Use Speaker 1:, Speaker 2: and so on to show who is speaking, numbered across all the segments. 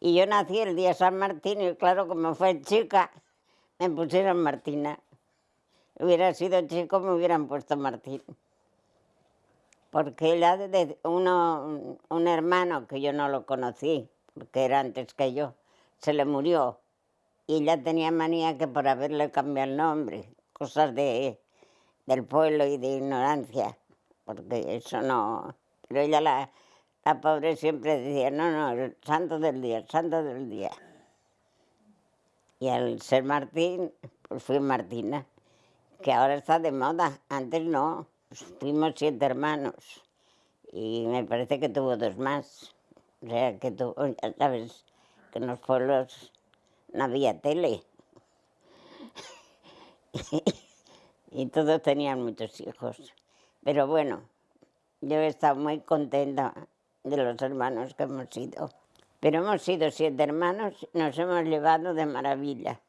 Speaker 1: Y yo nací el día San Martín y claro, como fue chica, me pusieron Martina. Hubiera sido chico, me hubieran puesto Martín. Porque ella, de uno, un hermano que yo no lo conocí, porque era antes que yo, se le murió. Y ella tenía manía que por haberle cambiado el nombre, cosas de, del pueblo y de ignorancia, porque eso no... Pero ella la, la pobre siempre decía, no, no, el santo del día, el santo del día. Y al ser Martín, pues fui Martina, que ahora está de moda, antes no. Fuimos siete hermanos y me parece que tuvo dos más. O sea, que tuvo, ya sabes, que en los pueblos no había tele. y todos tenían muchos hijos. Pero bueno, yo he estado muy contenta de los hermanos que hemos sido. Pero hemos sido siete hermanos, nos hemos llevado de maravilla.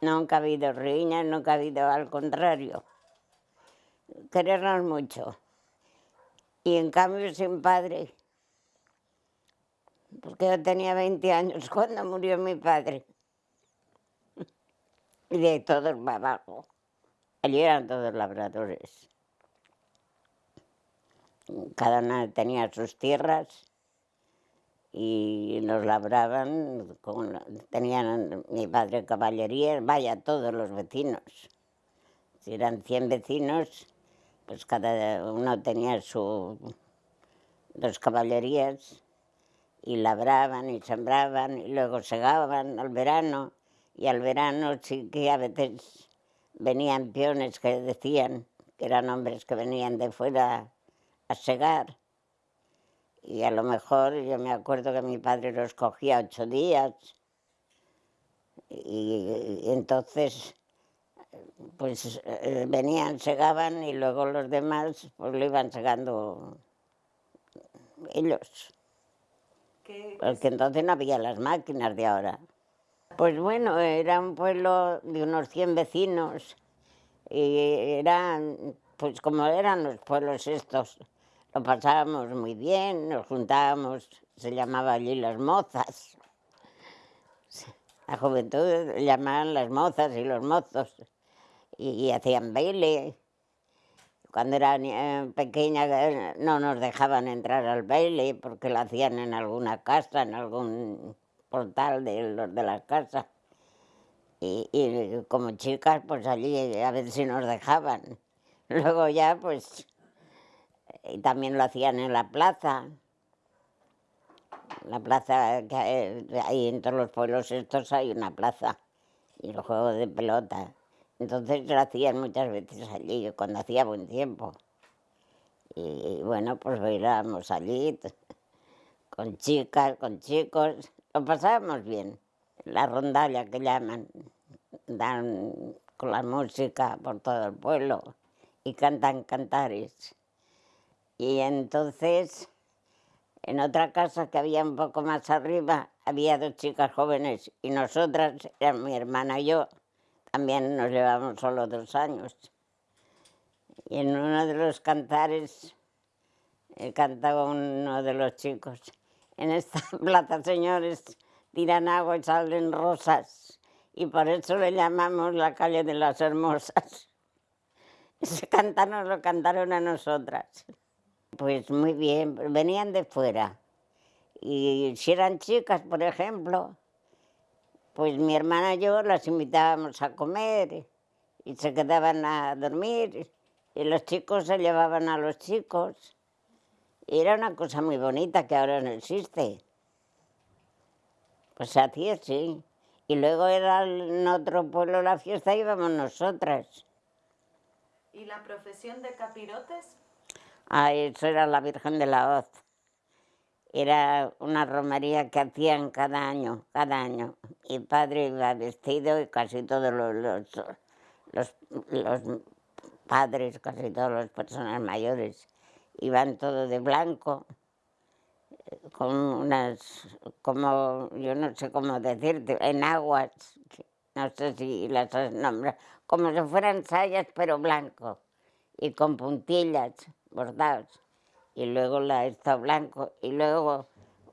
Speaker 1: Nunca ha habido riñas, nunca ha habido al contrario. Querernos mucho. Y en cambio sin padre. Porque yo tenía 20 años cuando murió mi padre. Y de todos para abajo. Allí eran todos labradores cada uno tenía sus tierras y los labraban, tenían mi padre caballería, vaya, todos los vecinos. Si eran 100 vecinos, pues cada uno tenía sus dos caballerías y labraban y sembraban y luego segaban al verano y al verano sí que a veces venían peones que decían que eran hombres que venían de fuera a segar. Y a lo mejor yo me acuerdo que mi padre los cogía ocho días. Y, entonces, pues eh, venían, segaban y luego los demás pues lo iban segando ellos. Porque entonces no había las máquinas de ahora. Pues bueno, era un pueblo de unos 100 vecinos y eran, pues como eran los pueblos estos, lo pasábamos muy bien, nos juntábamos, se llamaba allí las mozas. La juventud llamaban las mozas y los mozos y, hacían baile. Cuando era pequeña eh, no nos dejaban entrar al baile porque lo hacían en alguna casa, en algún portal de los de las casas. Y, y como chicas, pues allí a ver si nos dejaban. Luego ya, pues y también lo hacían en la plaza. La plaza, que hay en todos los pueblos estos hay una plaza y los juegos de pelota. Entonces lo hacían muchas veces allí, cuando hacía buen tiempo. Y, bueno, pues bailábamos allí, con chicas, con chicos, lo pasábamos bien. La rondalla que llaman, dan con la música por todo el pueblo y cantan cantares. Y entonces, en otra casa que había un poco más arriba, había dos chicas jóvenes y nosotras, eran mi hermana y yo, también nos llevamos solo dos años. Y en uno de los cantares eh, cantaba uno de los chicos, en esta plaza, señores, tiran agua y salen rosas, y por eso le llamamos la calle de las hermosas. Ese cantar nos lo cantaron a nosotras. Pues muy bien, venían de fuera. Y si eran chicas, por ejemplo, pues mi hermana y yo las invitábamos a comer y se quedaban a dormir y los chicos se llevaban a los chicos. Era una cosa muy bonita que ahora no existe. Pues así es, sí. Y luego era en otro pueblo la fiesta íbamos nosotras.
Speaker 2: ¿Y la profesión de capirotes?
Speaker 1: Ah, eso era la Virgen de la Hoz. Era una romería que hacían cada año, cada año. Y padre iba vestido y casi todos los, padres, casi todas las personas mayores, iban todos de blanco, con unas, como, yo no sé cómo decirte, en aguas, no sé si las nombras, como si fueran sayas pero blanco, y con puntillas bordados y luego la esto blanco y luego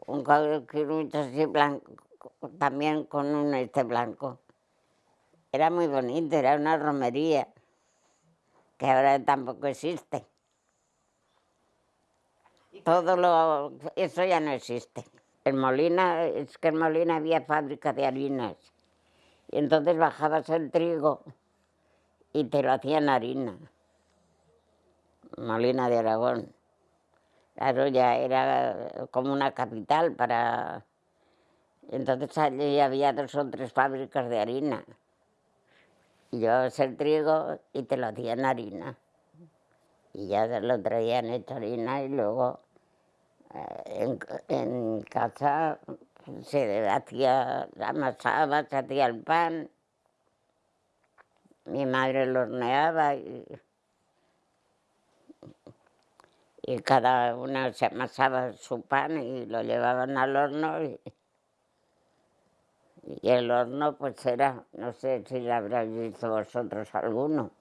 Speaker 1: un mucho así blanco, también con un este blanco. Era muy bonito, era una romería, que ahora tampoco existe. Todo lo, eso ya no existe. En Molina, es que en Molina había fábrica de harinas. Y entonces bajabas el trigo y te lo hacían harina. Molina de Aragón. Claro, ya era como una capital para... Entonces allí había dos o tres fábricas de harina. Y llevabas el trigo y te lo hacían harina. Y ya lo traían hecho harina y luego eh, en, casa se hacía, amasaba, se hacía el pan. Mi madre lo horneaba y y cada una se amasaba su pan y lo llevaban al horno y, el horno pues era, no sé si lo habréis visto vosotros alguno,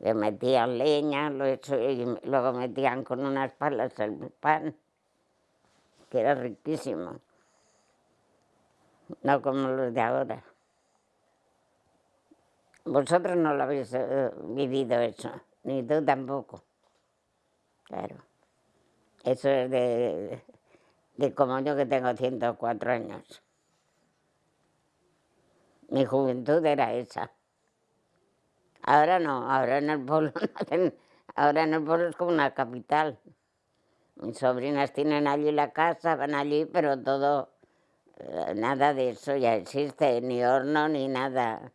Speaker 1: le metían leña, lo hecho, y luego metían con unas palas el pan, que era riquísimo, no como los de ahora. Vosotros no lo habéis eh, vivido eso, ni tú tampoco, claro. Eso es de, como yo que tengo 104 años. Mi juventud era esa. Ahora no, ahora en el pueblo ahora en el pueblo es como una capital. Mis sobrinas tienen allí la casa, van allí, pero todo, eh, nada de eso ya existe, ni horno ni nada.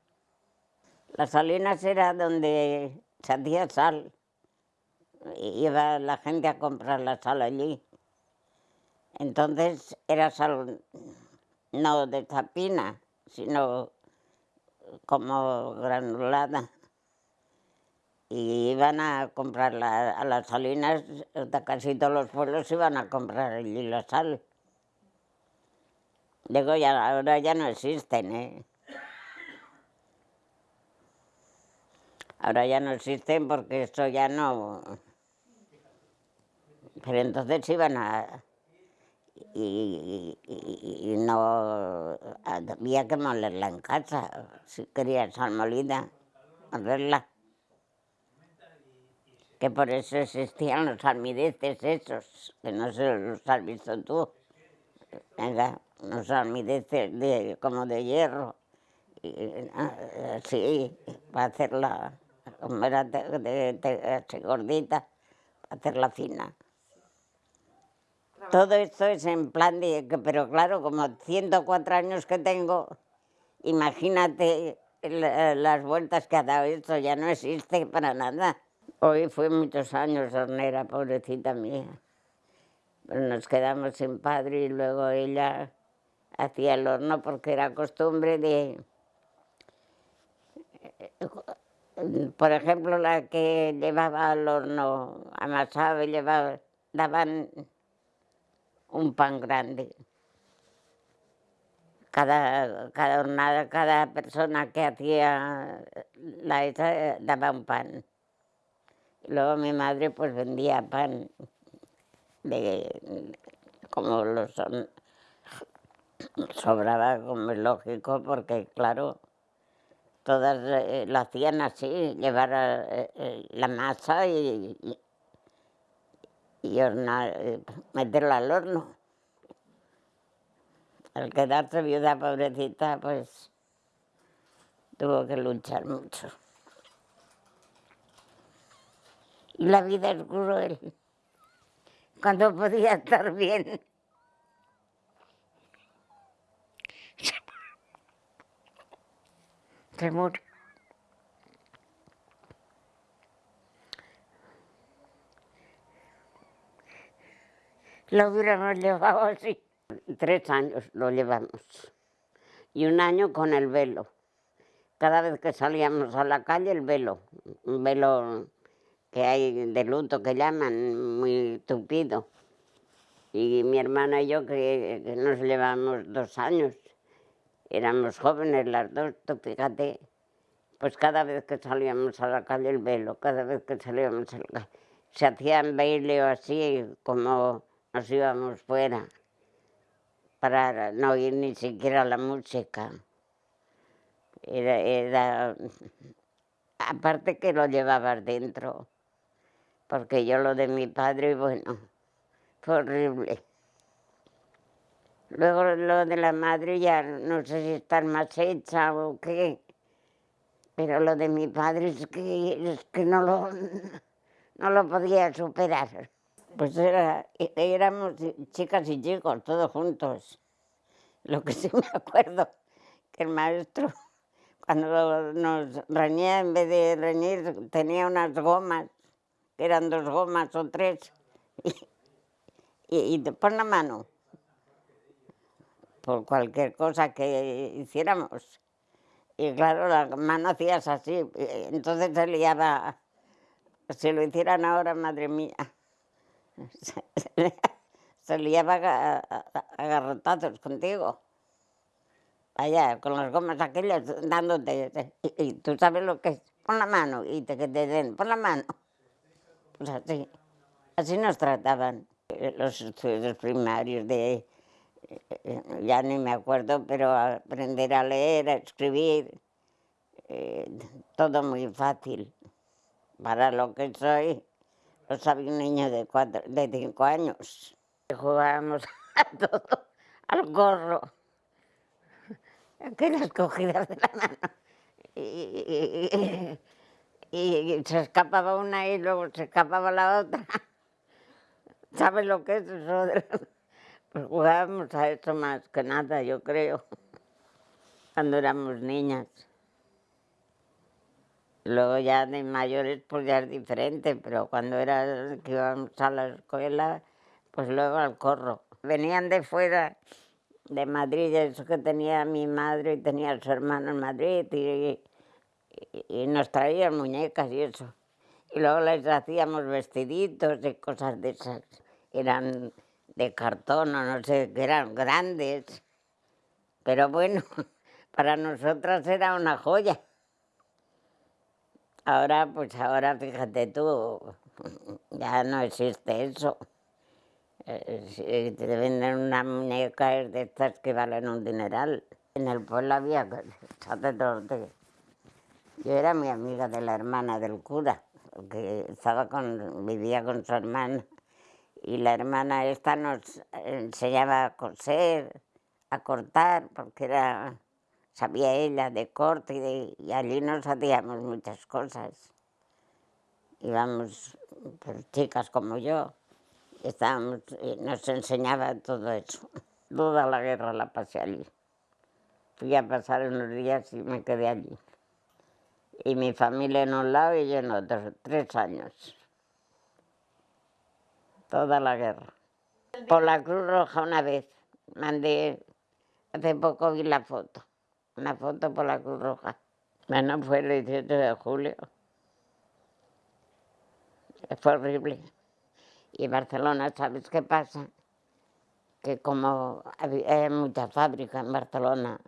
Speaker 1: Las salinas era donde se hacía sal iba la gente a comprar la sal allí. Entonces era sal no de tapina, sino como granulada. Y iban a comprar a las salinas, casi todos los pueblos iban a comprar allí la sal. Digo, ya, ahora ya no existen, ¿eh? Ahora ya no existen porque esto ya no... Pero entonces iban a... Y, no había que molerla en casa, si quería sal molida, molerla. Que por eso existían los almideces esos, que no sé los has visto tú. Venga, los almideces de, como de hierro. sí, para hacerla, como era de gordita, para hacerla fina. Todo esto es en plan de... Pero claro, como 104 años que tengo, imagínate las vueltas que ha dado esto, ya no existe para nada. Hoy fue muchos años hornera, pobrecita mía. Nos quedamos sin padre y luego ella hacía el horno porque era costumbre de... Por ejemplo, la que llevaba al horno amasaba y llevaba, daban un pan grande. Cada, cada jornada, cada persona que hacía la esa daba un pan. luego mi madre pues vendía pan de, como lo son, sobraba como es lógico porque claro, todas eh, lo hacían así, llevar eh, eh, la masa y hornar, eh, meterla al horno. Al quedarse viuda pobrecita, pues tuvo que luchar mucho. Y la vida es cruel. Cuando podía estar bien. Se murió. Lo hubiéramos llevado así. Tres años lo llevamos. Y un año con el velo. Cada vez que salíamos a la calle, el velo. Un velo que hay de luto que llaman, muy tupido. Y mi hermana y yo, que, nos llevamos dos años, éramos jóvenes las dos, tú fíjate, pues cada vez que salíamos a la calle el velo, cada vez que salíamos a la calle, se hacían baile o así, como nos íbamos fuera. para no oír ni siquiera la música. Era, aparte que lo llevabas dentro, porque yo lo de mi padre, bueno, fue horrible. Luego lo de la madre ya no sé si estar más hecha o qué, pero lo de mi padre es que, es que no, lo, no lo podía superar. Pues era, éramos chicas y chicos, todos juntos. Lo que sí me acuerdo, que el maestro, cuando nos reñía, en vez de reñir, tenía unas gomas, que eran dos gomas o tres, y, y te pon la mano por cualquier cosa que hiciéramos. Y claro, la mano hacías así, entonces se liaba, si lo hicieran ahora, madre mía, se liaba a, garrotazos contigo. Allá, con las gomas aquellas, dándote, y, tú sabes lo que es, pon la mano, y te, que te den, pon la mano. Pues así, así nos trataban los estudios primarios de ya ni me acuerdo, pero aprender a leer, a escribir, eh, todo muy fácil. Para lo que soy, lo sabe un niño de, cuatro, de cinco años. Jugábamos a todo, al gorro, aquellas cogidas de la mano. Y, se escapaba una y luego se escapaba la otra. ¿Sabes lo que es eso? Pues jugábamos a eso más que nada, yo creo, cuando éramos niñas. Luego ya de mayores pues ya es diferente, pero cuando era que íbamos a la escuela, pues luego al corro. Venían de fuera, de Madrid, eso que tenía mi madre y tenía su hermano en Madrid, y, nos traían muñecas y eso. Y luego les hacíamos vestiditos y cosas de esas. Eran de cartón o no sé, que eran grandes. Pero bueno, para nosotras era una joya. Ahora, pues ahora fíjate tú, ya no existe eso. Eh, te venden una muñeca de estas que valen un dineral. En el pueblo había sacerdote. Yo era mi amiga de la hermana del cura, que estaba con, vivía con su hermana y la hermana esta nos enseñaba a coser, a cortar, porque era, sabía ella de corte y, allí nos hacíamos muchas cosas. Íbamos, pues, chicas como yo, estábamos, y nos enseñaba todo eso. Toda la guerra la pasé allí. Fui a pasar unos días y me quedé allí. Y mi familia en un lado y yo en otro, tres años toda la guerra. Por la Cruz Roja una vez, mandé, hace poco vi la foto, una foto por la Cruz Roja. Bueno, fue el 18 de julio. Fue horrible. Y Barcelona, ¿sabes qué pasa? Que como hay muchas fábricas en Barcelona,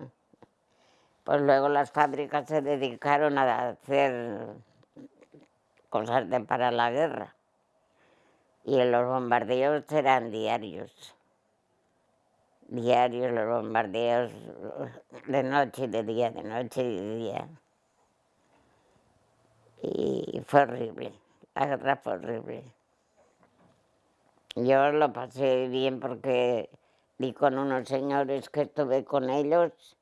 Speaker 1: pues luego las fábricas se dedicaron a hacer cosas para la guerra y los bombardeos eran diarios. Diarios los bombardeos, de noche y de día, de noche y de día. Y fue horrible, la guerra fue horrible. Yo lo pasé bien porque vi con unos señores que estuve con ellos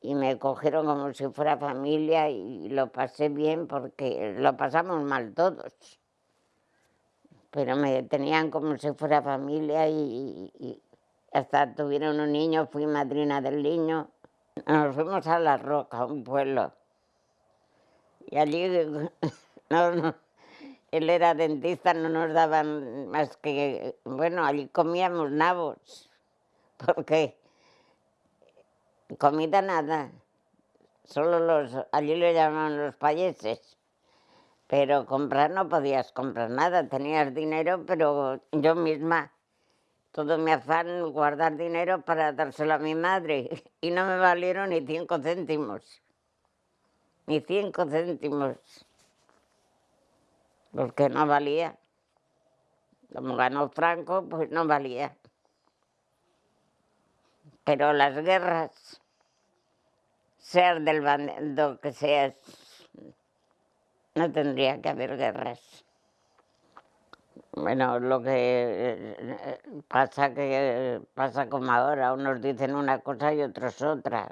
Speaker 1: y me cogieron como si fuera familia y lo pasé bien porque lo pasamos mal todos pero me tenían como si fuera familia y, hasta tuvieron un niño, fui madrina del niño. Nos fuimos a La Roca, un pueblo. Y allí, no, él era dentista, no nos daban más que, bueno, allí comíamos nabos, porque comida nada, solo los, allí le llamaban los payeses. Pero comprar no podías comprar nada, tenías dinero, pero yo misma, todo mi afán guardar dinero para dárselo a mi madre y no me valieron ni cinco céntimos, ni cinco céntimos, porque no valía. Como ganó Franco, pues no valía. Pero las guerras, seas del bando que seas, no tendría que haber guerras. Bueno, lo que eh, pasa que pasa como ahora, unos dicen una cosa y otros otra.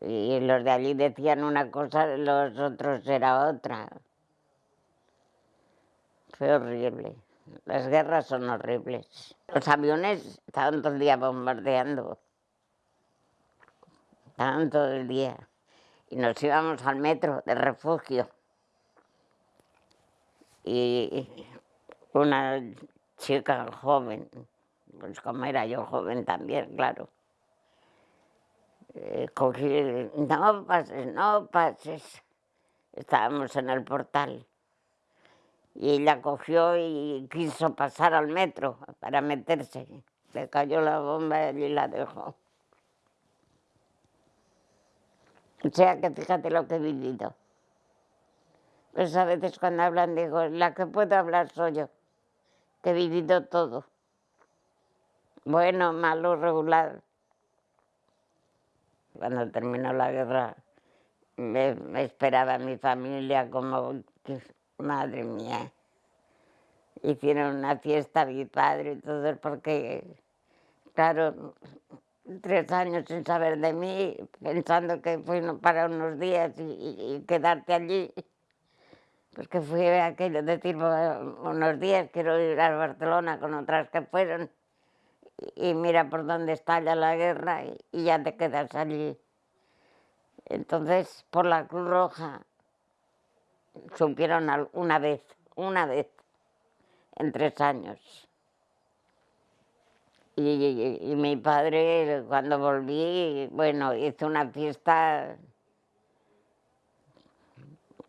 Speaker 1: Y los de allí decían una cosa, los otros era otra. Fue horrible. Las guerras son horribles. Los aviones estaban todo el día bombardeando. Estaban todo el día. Y nos íbamos al metro de refugio. Y una chica joven, pues como era yo joven también, claro, eh, cogí, no pases, no pases. Estábamos en el portal. Y ella cogió y quiso pasar al metro para meterse. Le cayó la bomba y la dejó. O sea que fíjate lo que he vivido. Pues a veces cuando hablan digo, la que puedo hablar soy yo, que he vivido todo. Bueno, malo, regular. Cuando terminó la guerra me, esperaba mi familia como, madre mía. Hicieron una fiesta mi padre y todo porque, claro, tres años sin saber de mí, pensando que fui para unos días y quedarte allí. Pues que fui aquello de decir unos días, quiero ir a Barcelona con otras que fueron y mira por dónde estalla la guerra y, ya te quedas allí. Entonces, por la Cruz Roja, supieron una vez, una vez, en tres años. y, mi padre, cuando volví, bueno, hizo una fiesta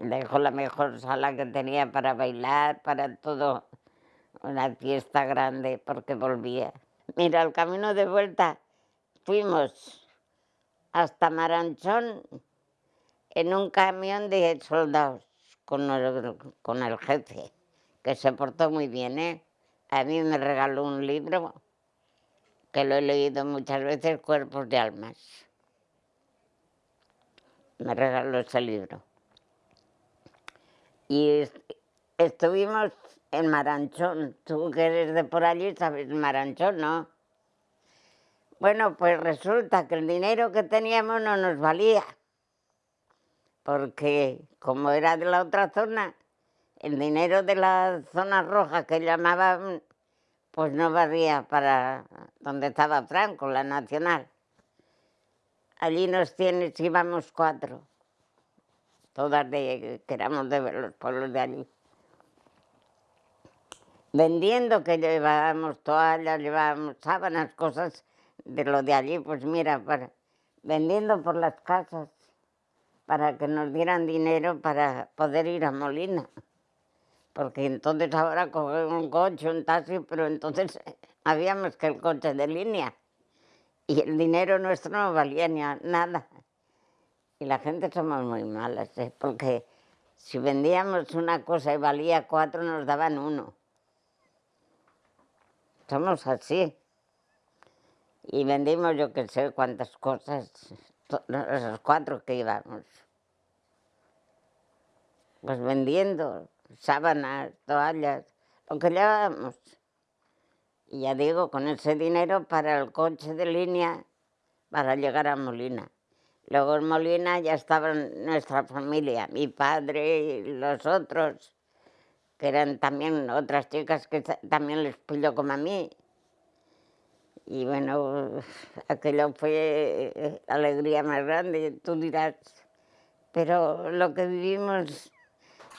Speaker 1: dejó la mejor sala que tenía para bailar, para todo, una fiesta grande porque volvía. Mira, el camino de vuelta fuimos hasta Maranchón en un camión de soldados con el, con el jefe, que se portó muy bien, ¿eh? A mí me regaló un libro que lo he leído muchas veces, Cuerpos de Almas. Me regaló ese libro. Y estuvimos en Maranchón. Tú que eres de por allí sabes Maranchón, ¿no? Bueno, pues resulta que el dinero que teníamos no nos valía. Porque como era de la otra zona, el dinero de la zona roja que llamaban, pues no valía para donde estaba Franco, la nacional. Allí nos tienes, íbamos cuatro todas de, que éramos de los pueblos de allí. Vendiendo que llevábamos toallas, llevábamos sábanas, cosas de lo de allí, pues mira, para, vendiendo por las casas para que nos dieran dinero para poder ir a Molina. Porque entonces ahora coger un coche, un taxi, pero entonces habíamos que el coche de línea. Y el dinero nuestro no valía nada. Y la gente somos muy malas, ¿eh? porque si vendíamos una cosa y valía cuatro, nos daban uno. Somos así. Y vendimos yo que sé cuántas cosas, esos cuatro que íbamos. Pues vendiendo sábanas, toallas, lo que llevábamos. Y ya digo, con ese dinero para el coche de línea para llegar a Molina. Luego en Molina ya estaba nuestra familia, mi padre y los otros, que eran también otras chicas que también les pilló como a mí. Y bueno, aquello fue eh, alegría más grande, tú dirás. Pero lo que vivimos,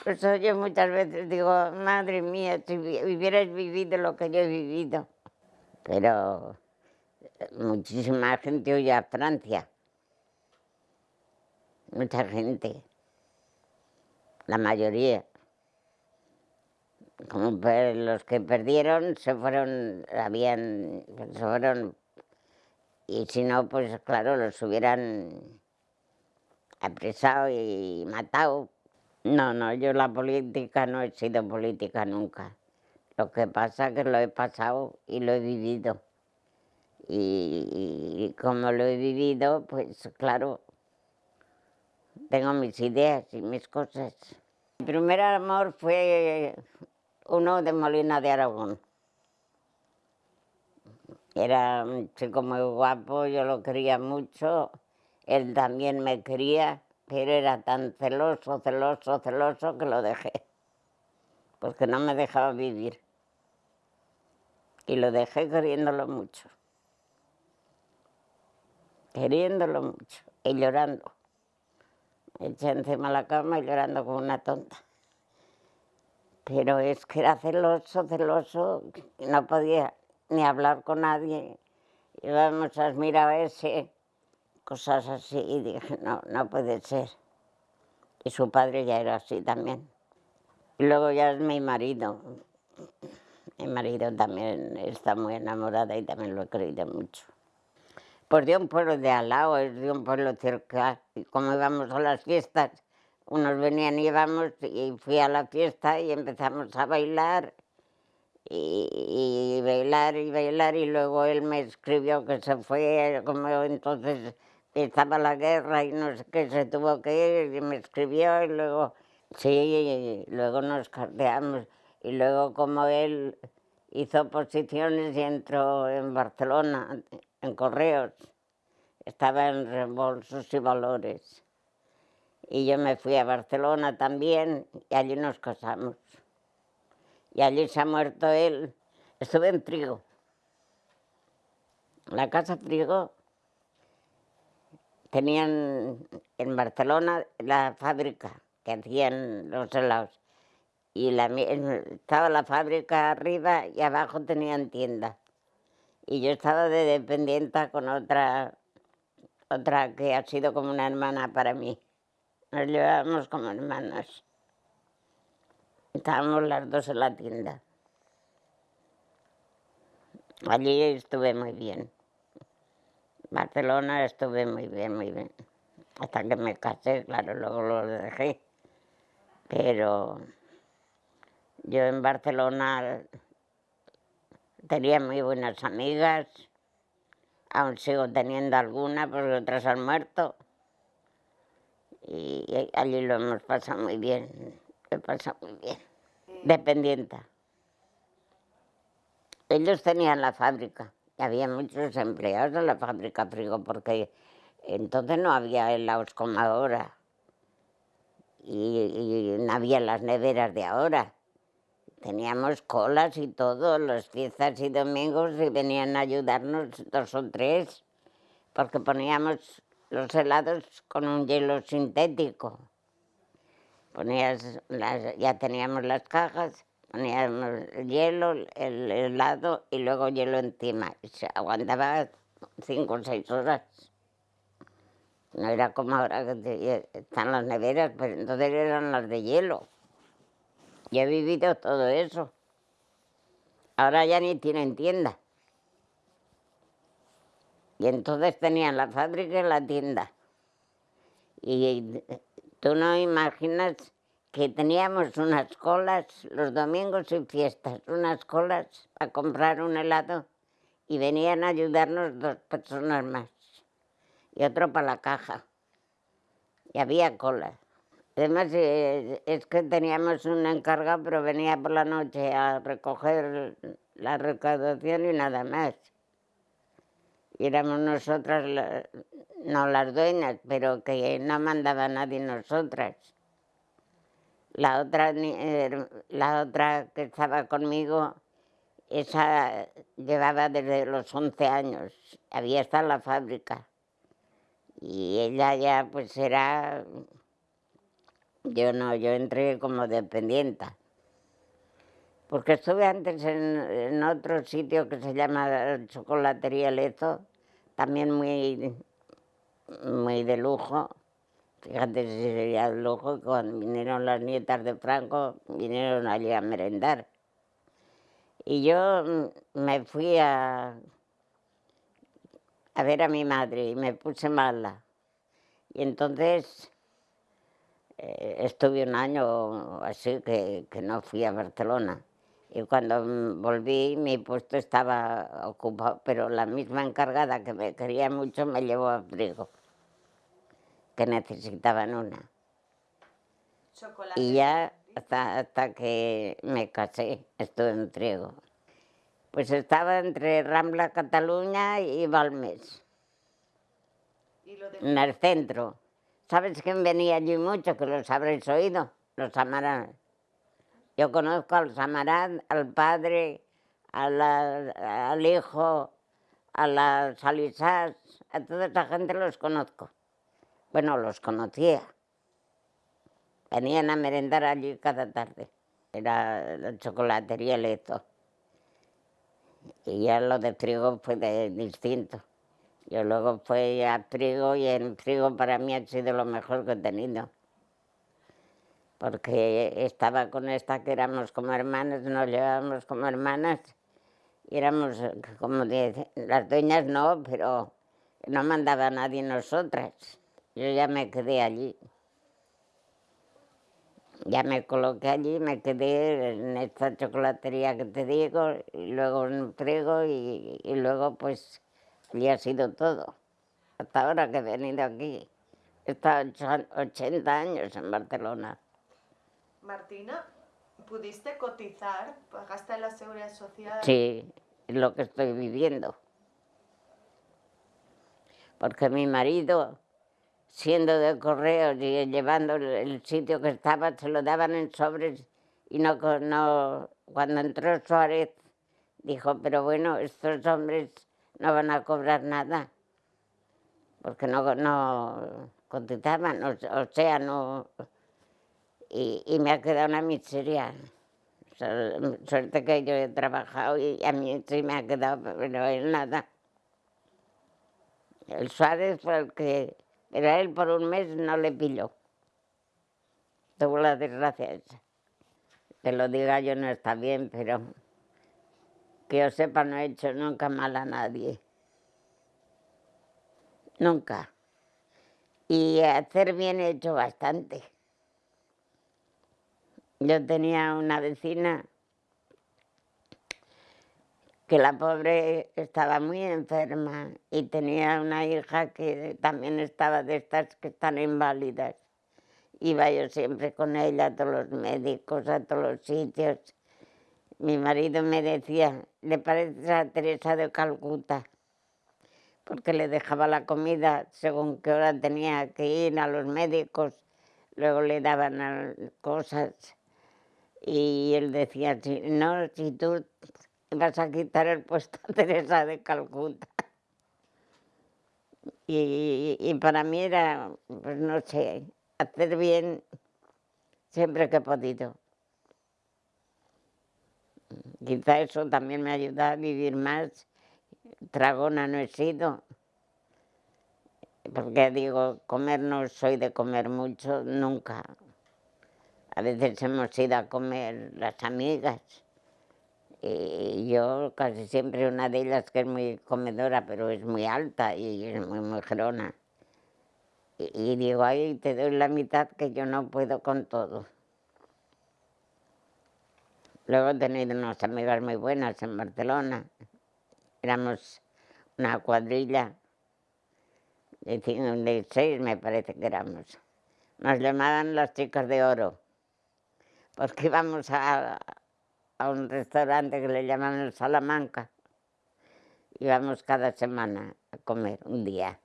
Speaker 1: pues yo muchas veces digo, madre mía, si hubieras vivido lo que yo he vivido. Pero eh, muchísima gente huye a Francia mucha gente, la mayoría. Como los que perdieron se fueron, habían, se fueron, y si no, pues claro, los hubieran apresado y matado. No, no, yo la política no he sido política nunca. Lo que pasa es que lo he pasado y lo he vivido. Y, y como lo he vivido, pues claro, tengo mis ideas y mis cosas. Mi primer amor fue uno de Molina de Aragón. Era un chico muy guapo, yo lo quería mucho, él también me quería, pero era tan celoso, celoso, celoso que lo dejé, porque no me dejaba vivir. Y lo dejé queriéndolo mucho, queriéndolo mucho y llorando. Eché encima de la cama y llorando como una tonta. Pero es que era celoso, celoso, no podía ni hablar con nadie. Íbamos a mirar a ese, cosas así, y dije, no, no puede ser. Y su padre ya era así también. Y luego ya es mi marido. Mi marido también está muy enamorado y también lo he querido mucho. Pues de un pueblo de al lado, de un pueblo cerca. Y como íbamos a las fiestas, unos venían y íbamos, y fui a la fiesta y empezamos a bailar y, bailar y bailar y luego él me escribió que se fue, como entonces estaba la guerra y no sé qué, se tuvo que ir y me escribió y luego, sí, luego nos carteamos y luego como él hizo posiciones y entró en Barcelona, en Correos, estaba en reembolsos y valores. Y yo me fui a Barcelona también y allí nos casamos y allí se ha muerto él. Estuve en Prigo, la casa Prigo. Tenían en Barcelona la fábrica que hacían los helados. Y la, estaba la fábrica arriba y abajo tenían tienda. Y yo estaba de dependiente con otra, otra que ha sido como una hermana para mí. Nos llevábamos como hermanas. Estábamos las dos en la tienda. Allí estuve muy bien. Barcelona estuve muy bien, muy bien. Hasta que me casé, claro, luego lo dejé. Pero yo en Barcelona tenía muy buenas amigas. Aún sigo teniendo algunas porque otras han muerto. Y allí lo hemos pasado muy bien me pasa muy bien. Dependiente. Ellos tenían la fábrica y había muchos empleados en la fábrica Frigo porque entonces no había helados como ahora y, no había las neveras de ahora. Teníamos colas y todo, los fiestas y domingos y venían a ayudarnos dos o tres porque poníamos los helados con un hielo sintético ponías las, ya teníamos las cajas, poníamos el hielo, el helado y luego hielo encima. se aguantaba cinco o seis horas. No era como ahora que están las neveras, pero entonces eran las de hielo. Y he vivido todo eso. Ahora ya ni tienen tienda. Y entonces tenían la fábrica y la tienda. Y Tú no imaginas que teníamos unas colas los domingos y fiestas, unas colas para comprar un helado y venían a ayudarnos dos personas más y otro para la caja. Y había colas. Además, eh, es que teníamos un encargado, pero venía por la noche a recoger la recaudación y nada más. Y éramos nosotras no las dueñas, pero que no mandaba nadie nosotras. La otra, eh, la otra que estaba conmigo, esa llevaba desde los 11 años, había estado en la fábrica. Y ella ya pues era, yo no, yo entré como dependienta. Porque estuve antes en, en otro sitio que se llama Chocolatería Lezo, también muy muy de lujo. Fíjate si sería de lujo, cuando vinieron las nietas de Franco, vinieron allí a merendar. Y yo mm, me fui a, a ver a mi madre y me puse mala. Y entonces eh, estuve un año así que, que, no fui a Barcelona. Y cuando mm, volví mi puesto estaba ocupado, pero la misma encargada que me quería mucho me llevó a Frigo, que necesitaban una. Y ya hasta, hasta que me casé estuve en Frigo. Pues estaba entre Rambla Cataluña y Balmes, en el centro. ¿Sabes quién venía allí mucho? Que los habréis oído, los Amarán. Yo conozco al Samarán, al padre, al hijo, a las Alisás, a toda esa gente los conozco. Bueno, los conocía. Venían a merendar allí cada tarde. Era la chocolatería Lezo. Y ya lo de Frigo fue distinto. Yo luego fui a Frigo y en Frigo para mí ha sido lo mejor que he tenido porque estaba con esta que éramos como hermanas, nos llevábamos como hermanas, y éramos como las dueñas no, pero no mandaba nadie nosotras. Yo ya me quedé allí. Ya me coloqué allí, me quedé en esta chocolatería que te digo, y luego en Frigo y, y luego pues allí ha sido todo. Hasta ahora que he venido aquí. He estado 80 años en Barcelona.
Speaker 2: Martina, ¿pudiste cotizar? ¿Pagaste la seguridad social?
Speaker 1: Sí, es lo que estoy viviendo. Porque mi marido, siendo de correos y llevando el sitio que estaba, se lo daban en sobres y no, no cuando entró Suárez dijo, pero bueno, estos hombres no van a cobrar nada, porque no, no cotizaban, o sea, no, y, me ha quedado una miseria. Suerte que yo he trabajado y a mí sí me ha quedado, pero él nada. El Suárez fue el que, pero a él por un mes no le pilló. Tuvo la desgracia esa. Que lo diga yo no está bien, pero que yo sepa no he hecho nunca mal a nadie. Nunca. Y hacer bien he hecho bastante. Yo tenía una vecina que la pobre estaba muy enferma y tenía una hija que también estaba de estas que están inválidas. Iba yo siempre con ella a todos los médicos, a todos los sitios. Mi marido me decía, le parece a Teresa de Calcuta, porque le dejaba la comida según qué hora tenía que ir a los médicos, luego le daban cosas y él decía, no, si tú vas a quitar el puesto a Teresa de Calcuta. Y, para mí era, pues no sé, hacer bien siempre que he podido. Quizá eso también me ayuda a vivir más. Tragona no he sido. Porque digo, comer no soy de comer mucho, nunca. A veces hemos ido a comer las amigas y yo casi siempre una de ellas que es muy comedora, pero es muy alta y es muy mujerona. Y, y digo, ay, te doy la mitad que yo no puedo con todo. Luego he tenido unas amigas muy buenas en Barcelona. Éramos una cuadrilla de, de seis, me parece que éramos. Nos llamaban las chicas de oro porque íbamos a, un restaurante que le llaman el Salamanca. Íbamos cada semana a comer, un día.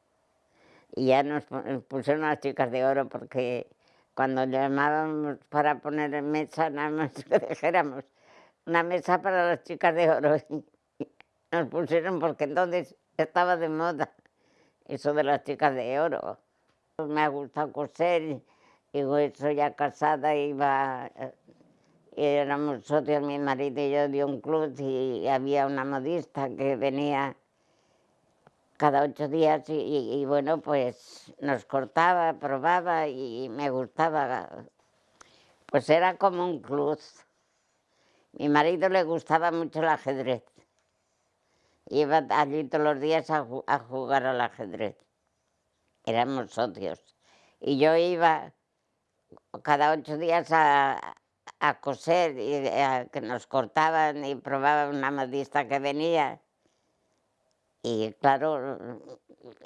Speaker 1: Y ya nos pusieron las chicas de oro porque cuando llamábamos para poner en mesa, nada más que dijéramos una mesa para las chicas de oro. Nos pusieron porque entonces estaba de moda eso de las chicas de oro. Me ha gustado coser Digo, eso ya casada, iba, eh, éramos socios, mi marido y yo, de un club y había una modista que venía cada ocho días y, bueno, pues nos cortaba, probaba y me gustaba. Pues era como un club. Mi marido le gustaba mucho el ajedrez. Iba allí todos los días a, jugar al ajedrez. Éramos socios. Y yo iba cada ocho días a, a coser y a que nos cortaban y probaba una modista que venía. Y claro,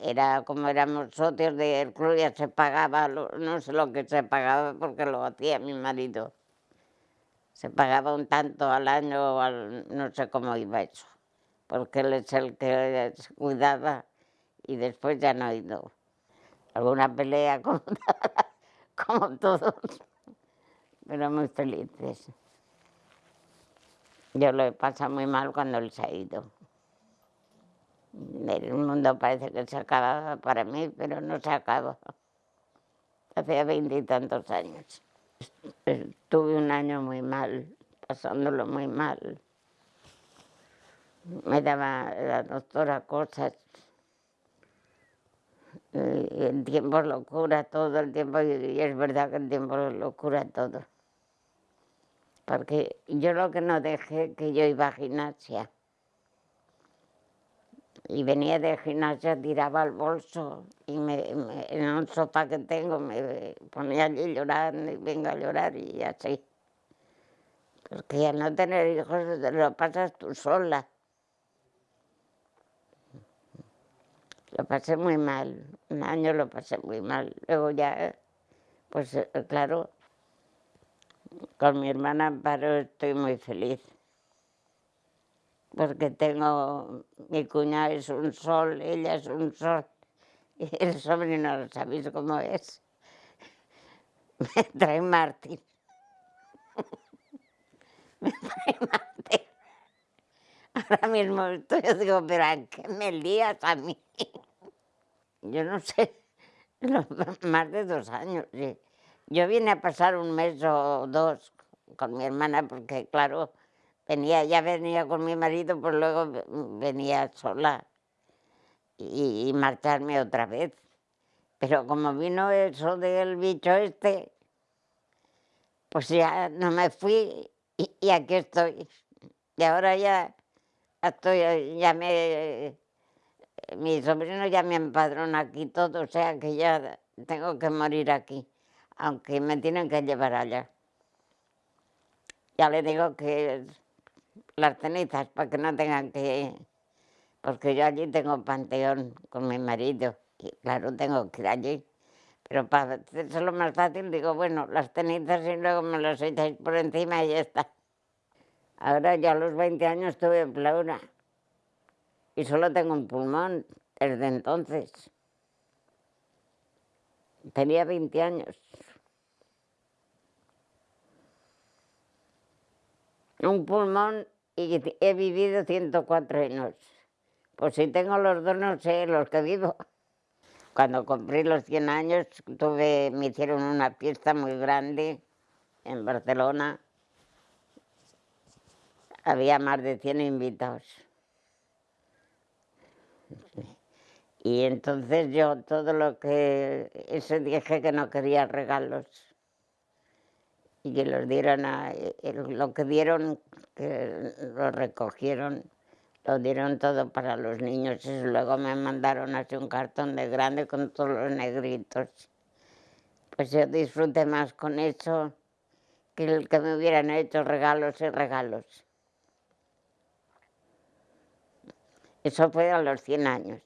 Speaker 1: era como éramos socios del club, ya se pagaba, no sé lo que se pagaba porque lo hacía mi marido. Se pagaba un tanto al año, no sé cómo iba eso, porque él es el que se cuidaba y después ya no ha ido. Alguna pelea como, como todos, pero muy felices. Yo lo he pasado muy mal cuando él se ha ido. El mundo parece que se acababa para mí, pero no se acaba. Hacía veintitantos años. Tuve un año muy mal, pasándolo muy mal. Me daba la doctora cosas. El tiempo lo cura todo, el tiempo, y es verdad que el tiempo lo cura todo. Porque yo lo que no dejé, que yo iba a gimnasia y venía de gimnasia, tiraba el bolso y me, en un sofá que tengo me ponía allí llorando y venga a llorar y así. Porque al no tener hijos te lo pasas tú sola. Lo pasé muy mal, un año lo pasé muy mal. Luego ya, pues eh, claro, con mi hermana Amparo estoy muy feliz porque tengo, mi cuñada es un sol, ella es un sol, y el sobrino, ¿sabéis cómo es? Me trae Martín. Me trae Martín. Ahora mismo estoy, yo digo, pero ¿a qué me lías a mí? Yo no sé, más de dos años. Yo vine a pasar un mes o dos con mi hermana porque, claro, venía, ya venía con mi marido, pues luego venía sola y, marcharme otra vez. Pero como vino eso del bicho este, pues ya no me fui y, aquí estoy. Y ahora ya estoy, ya me, mi sobrino ya me empadrona aquí todo, o sea que ya tengo que morir aquí, aunque me tienen que llevar allá. Ya le digo que las cenizas para que no tengan que... Porque yo allí tengo panteón con mi marido y claro, tengo que ir allí. Pero para hacerlo más fácil digo, bueno, las cenizas y luego me las echáis por encima y ya está. Ahora ya a los 20 años tuve en pleura y solo tengo un pulmón desde entonces. Tenía 20 años. Un pulmón y he vivido 104 años. Pues si tengo los dos, no sé los que vivo. Cuando cumplí los 100 años, tuve, me hicieron una fiesta muy grande en Barcelona. Había más de 100 invitados. Y entonces yo todo lo que... Eso dije que no quería regalos y que los dieron a, lo que dieron, que lo recogieron, lo dieron todo para los niños y luego me mandaron así un cartón de grande con todos los negritos. Pues yo disfruté más con eso que el que me hubieran hecho regalos y regalos. Eso fue a los 100 años,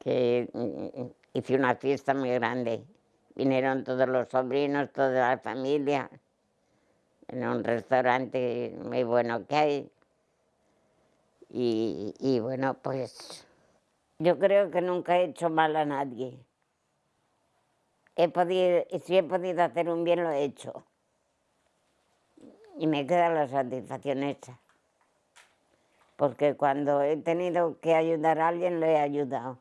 Speaker 1: que mm, hice una fiesta muy grande Vinieron todos los sobrinos, toda la familia, en un restaurante muy bueno que hay. Y, bueno, pues yo creo que nunca he hecho mal a nadie. He podido, si he podido hacer un bien, lo he hecho. Y me queda la satisfacción esa. Porque cuando he tenido que ayudar a alguien, lo he ayudado.